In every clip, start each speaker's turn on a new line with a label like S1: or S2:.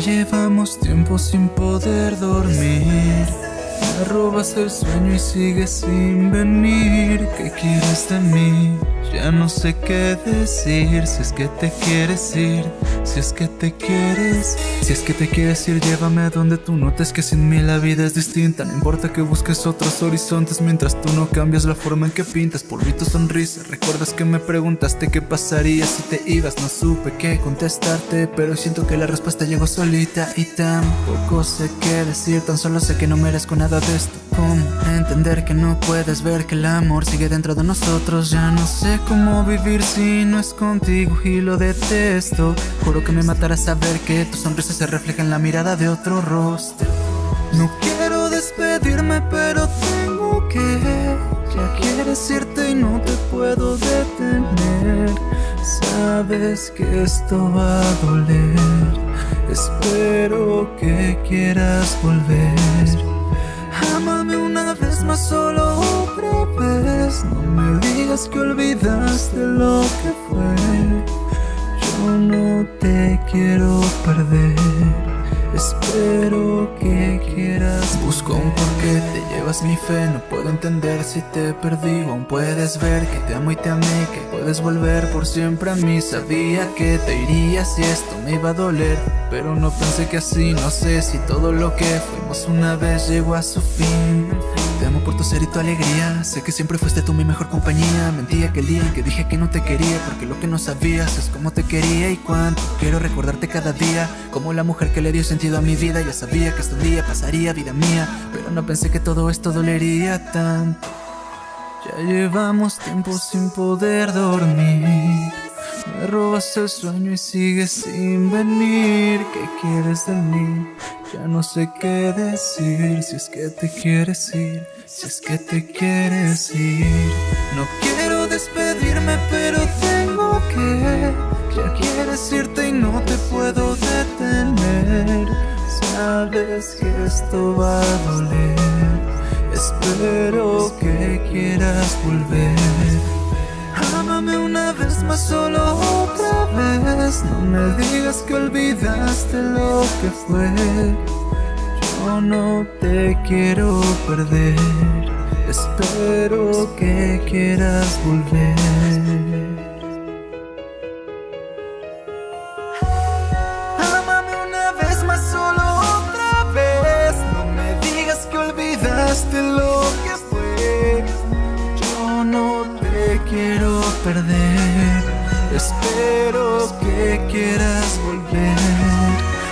S1: llevamos tiempo sin poder dormir. Me robas el sueño y sigues sin venir. ¿Qué quieres de mí? Ya no sé qué decir, si es que te quieres ir, si es que te quieres, si es que te quieres ir, llévame a donde tú notes que sin mí la vida es distinta. No importa que busques otros horizontes mientras tú no cambias la forma en que pintas. Por tu sonrisa, recuerdas que me preguntaste qué pasaría si te ibas. No supe qué contestarte, pero siento que la respuesta llegó solita y tampoco sé qué decir. Tan solo sé que no merezco nada de esto. ¿Cómo entender que no puedes ver que el amor sigue dentro de nosotros? Ya no sé cómo vivir si no es contigo y lo detesto. Juro que me matará saber que tu sonrisa se refleja en la mirada de otro rostro. No quiero despedirme pero tengo que Ya quieres irte y no te puedo detener. Sabes que esto va a doler. Espero que quieras volver Amame una vez más solo otra vez. No me digas que olvidaste Busco un porqué, te llevas mi fe No puedo entender si te perdí. Aún puedes ver que te amo y te amé Que puedes volver por siempre a mí. Sabía que te irías y esto me iba a doler Pero no pensé que así. No sé si todo lo que fuimos una vez llegó a su fin te amo por tu ser y tu alegría. Sé que siempre fuiste tú mi mejor compañía. Mentí aquel día en que dije que no te quería Porque lo que no sabías es cómo te quería y cuánto Quiero recordarte cada día. Como la mujer que le dio sentido a mi vida Ya sabía que este día pasaría vida mía. Pero no pensé que todo esto dolería tanto. Ya llevamos tiempo sin poder dormir me robas el sueño y sigues sin venir. ¿Qué quieres de mí? Ya no sé qué decir. Si es que te quieres ir Si es que te quieres ir. No quiero despedirme pero tengo que. Ya quieres irte y no te puedo detener. Sabes que esto va a doler. Espero que quieras volver una vez más, solo otra vez. No me digas que olvidaste lo que fue. Yo no te quiero perder. Espero que quieras volver. Amame una vez más, solo otra vez. No me digas que olvidaste lo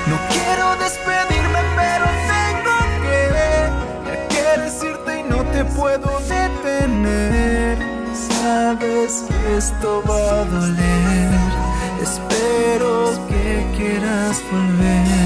S1: No quiero despedirme pero tengo que Ya quieres irte y no te puedo detener. Sabes que esto va a doler. Espero que quieras volver